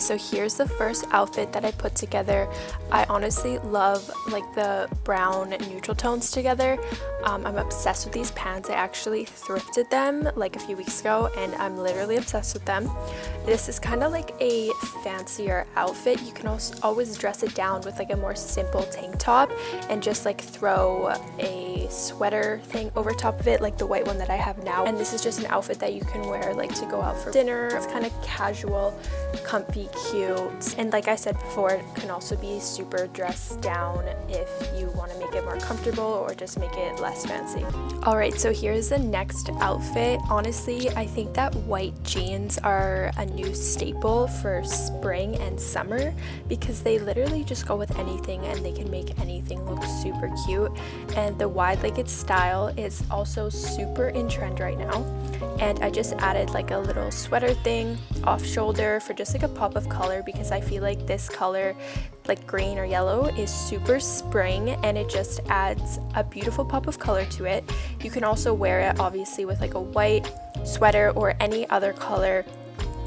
So here's the first outfit that I put together. I honestly love like the brown neutral tones together. Um, I'm obsessed with these pants. I actually thrifted them like a few weeks ago and I'm literally obsessed with them. This is kind of like a fancier outfit. You can also always dress it down with like a more simple tank top and just like throw a sweater thing over top of it like the white one that I have now. And this is just an outfit that you can wear like to go out for dinner. It's kind of casual, comfy, cute. And like I said before, it can also be super dressed down if you want to make it more comfortable or just make it less fancy. Alright, so here's the next outfit. Honestly, I think that white jeans are a new staple for spring and summer because they literally just go with anything and they can make anything look super cute. And the wide-legged style is also super in trend right now. And I just added like a little sweater thing off shoulder for just like a pop of color because I feel like this color like green or yellow is super spring and it just adds a beautiful pop of color to it. You can also wear it obviously with like a white sweater or any other color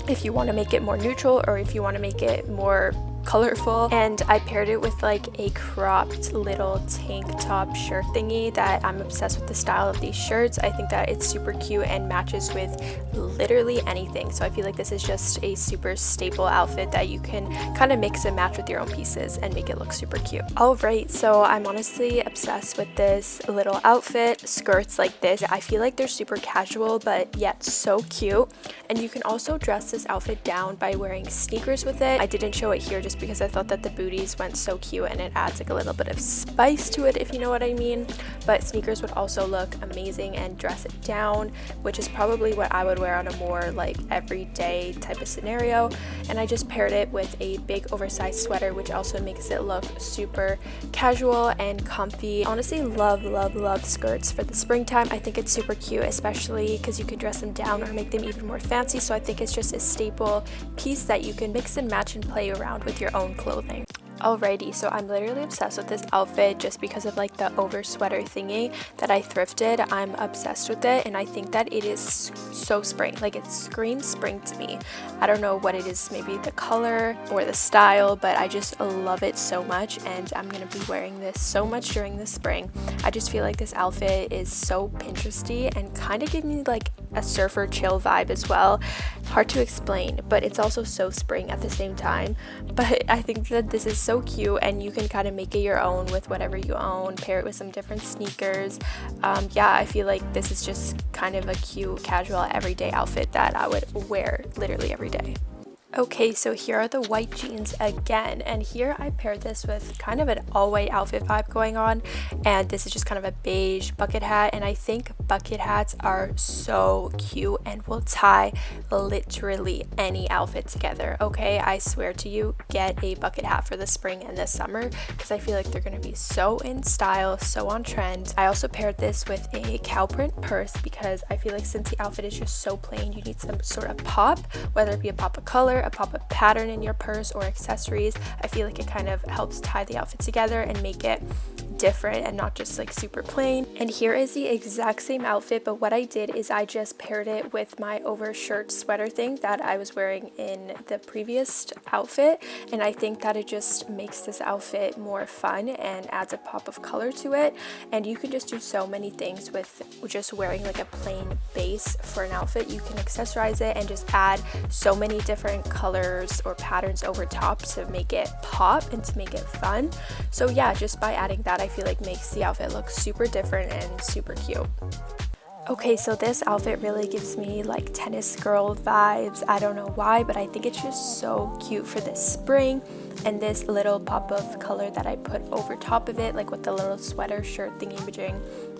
if you want to make it more neutral or if you want to make it more colorful and I paired it with like a cropped little tank top shirt thingy that I'm obsessed with the style of these shirts. I think that it's super cute and matches with literally anything. So I feel like this is just a super staple outfit that you can kind of mix and match with your own pieces and make it look super cute. Alright, so I'm honestly obsessed with this little outfit, skirts like this. I feel like they're super casual but yet so cute. And you can also dress this outfit down by wearing sneakers with it. I didn't show it here just just because I thought that the booties went so cute and it adds like a little bit of spice to it if you know what I mean. But sneakers would also look amazing and dress it down which is probably what I would wear on a more like everyday type of scenario. And I just paired it with a big oversized sweater which also makes it look super casual and comfy. Honestly love love love skirts for the springtime. I think it's super cute especially because you can dress them down or make them even more fancy. So I think it's just a staple piece that you can mix and match and play around with your own clothing. Alrighty, so I'm literally obsessed with this outfit just because of like the over sweater thingy that I thrifted. I'm obsessed with it and I think that it is so spring. Like it screams spring to me. I don't know what it is, maybe the color or the style, but I just love it so much and I'm going to be wearing this so much during the spring. I just feel like this outfit is so Pinteresty and kind of give me like a surfer chill vibe as well. Hard to explain, but it's also so spring at the same time. But I think that this is so cute and you can kind of make it your own with whatever you own, pair it with some different sneakers. Um, yeah, I feel like this is just kind of a cute, casual, everyday outfit that I would wear literally every day. Okay, so here are the white jeans again, and here I paired this with kind of an all-white outfit vibe going on, and this is just kind of a beige bucket hat, and I think bucket hats are so cute and will tie literally any outfit together, okay? I swear to you, get a bucket hat for the spring and the summer, because I feel like they're going to be so in style, so on trend. I also paired this with a cow print purse, because I feel like since the outfit is just so plain, you need some sort of pop, whether it be a pop of color, a pop-up pattern in your purse or accessories. I feel like it kind of helps tie the outfit together and make it different and not just like super plain. And here is the exact same outfit, but what I did is I just paired it with my overshirt sweater thing that I was wearing in the previous outfit. And I think that it just makes this outfit more fun and adds a pop of color to it. And you can just do so many things with just wearing like a plain base for an outfit. You can accessorize it and just add so many different colors or patterns over top to make it pop and to make it fun. So yeah, just by adding that, I feel like makes the outfit look super different and super cute. Okay, so this outfit really gives me like tennis girl vibes. I don't know why, but I think it's just so cute for this spring and this little pop of color that I put over top of it, like with the little sweater shirt thingy majing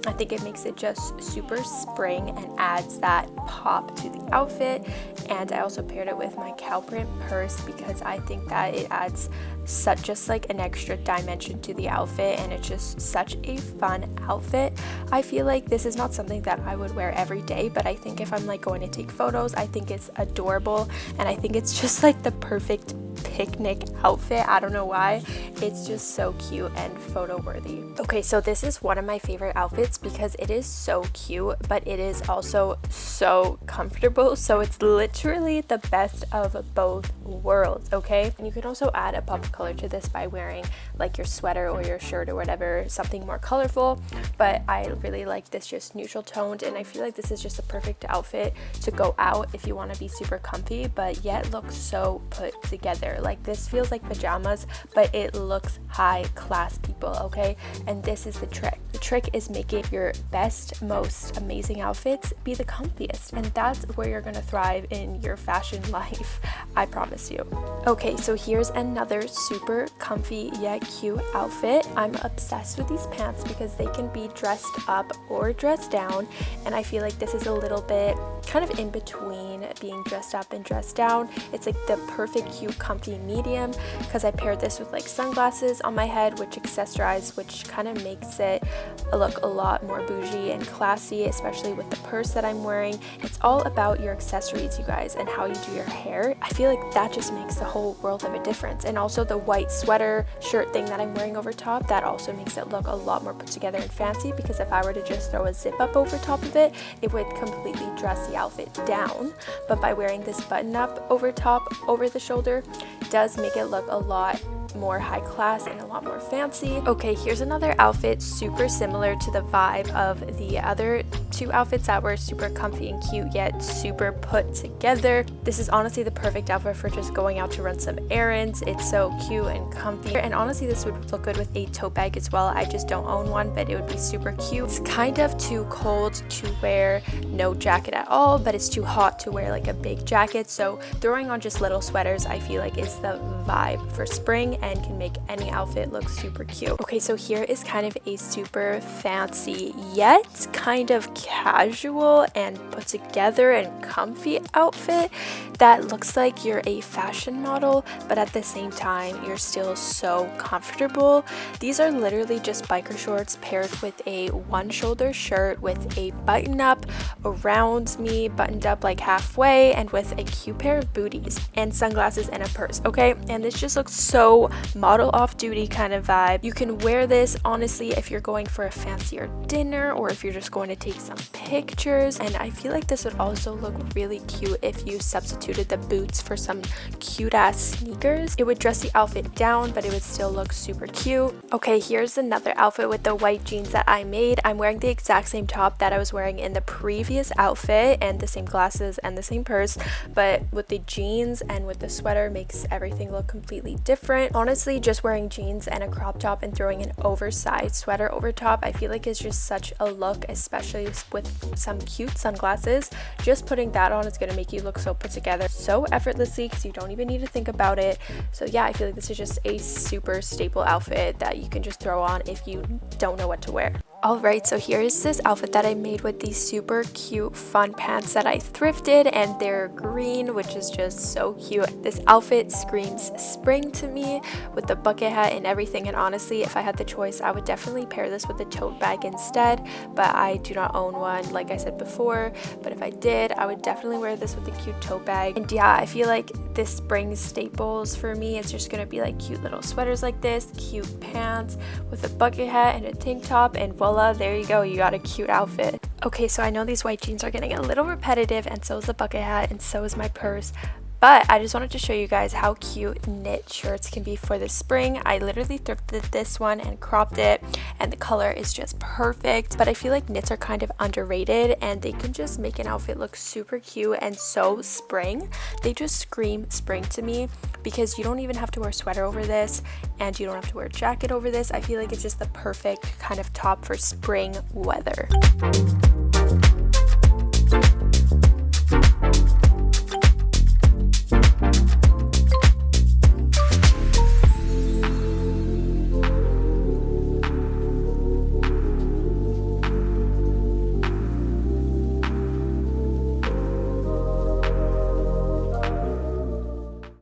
I think it makes it just super spring and adds that pop to the outfit and I also paired it with my cow print purse because I think that it adds such just like an extra dimension to the outfit and it's just such a fun outfit. I feel like this is not something that I would wear every day but I think if I'm like going to take photos I think it's adorable and I think it's just like the perfect picnic outfit. I don't know why. It's just so cute and photo worthy. Okay, so this is one of my favorite outfits because it is so cute, but it is also so comfortable. So it's literally the best of both worlds, okay? And you can also add a pop of color to this by wearing like your sweater or your shirt or whatever, something more colorful. But I really like this just neutral toned and I feel like this is just a perfect outfit to go out if you want to be super comfy, but yet look so put together. Like this feels like pajamas, but it looks high class people, okay? And this is the trick. The trick is making your best, most amazing outfits be the comfiest. And that's where you're gonna thrive in your fashion life. I promise you. Okay, so here's another super comfy yet cute outfit. I'm obsessed with these pants because they can be dressed up or dressed down. And I feel like this is a little bit kind of in between being dressed up and dressed down. It's like the perfect cute comfy medium because I paired this with like sunglasses on my head which accessorize which kind of makes it look a lot more bougie and classy especially with the purse that I'm wearing. It's all about your accessories you guys and how you do your hair. I feel like that just makes the whole world of a difference and also the white sweater shirt thing that I'm wearing over top that also makes it look a lot more put together and fancy because if I were to just throw a zip up over top of it it would completely dress the outfit down but by wearing this button up over top over the shoulder does make it look a lot more high class and a lot more fancy. Okay, here's another outfit super similar to the vibe of the other two outfits that were super comfy and cute yet super put together. This is honestly the perfect outfit for just going out to run some errands. It's so cute and comfy and honestly this would look good with a tote bag as well. I just don't own one but it would be super cute. It's kind of too cold to wear no jacket at all but it's too hot to wear like a big jacket so throwing on just little sweaters I feel like is the vibe for spring and can make any outfit look super cute. Okay, so here is kind of a super fancy yet kind of casual and put together and comfy outfit that looks like you're a fashion model, but at the same time, you're still so comfortable. These are literally just biker shorts paired with a one shoulder shirt with a button up around me, buttoned up like halfway, and with a cute pair of booties and sunglasses and a purse, okay? And this just looks so model off duty kind of vibe. You can wear this honestly if you're going for a fancier dinner or if you're just going to take some pictures. And I feel like this would also look really cute if you substituted the boots for some cute ass sneakers. It would dress the outfit down, but it would still look super cute. Okay, here's another outfit with the white jeans that I made. I'm wearing the exact same top that I was wearing in the previous outfit and the same glasses and the same purse, but with the jeans and with the sweater makes everything look completely different. Honestly, just wearing jeans and a crop top and throwing an oversized sweater over top I feel like is just such a look especially with some cute sunglasses just putting that on is going to make you look so put together so effortlessly because you don't even need to think about it. So yeah I feel like this is just a super staple outfit that you can just throw on if you don't know what to wear Alright, so here's this outfit that I made with these super cute fun pants that I thrifted and they're green, which is just so cute. This outfit screams spring to me with the bucket hat and everything and honestly, if I had the choice, I would definitely pair this with a tote bag instead, but I do not own one like I said before, but if I did, I would definitely wear this with a cute tote bag. And yeah, I feel like this spring staples for me, it's just gonna be like cute little sweaters like this, cute pants with a bucket hat and a tank top and well there you go, you got a cute outfit. Okay, so I know these white jeans are getting a little repetitive and so is the bucket hat and so is my purse, but I just wanted to show you guys how cute knit shirts can be for the spring. I literally thrifted this one and cropped it and the color is just perfect. But I feel like knits are kind of underrated and they can just make an outfit look super cute and so spring. They just scream spring to me because you don't even have to wear a sweater over this and you don't have to wear a jacket over this. I feel like it's just the perfect kind of top for spring weather.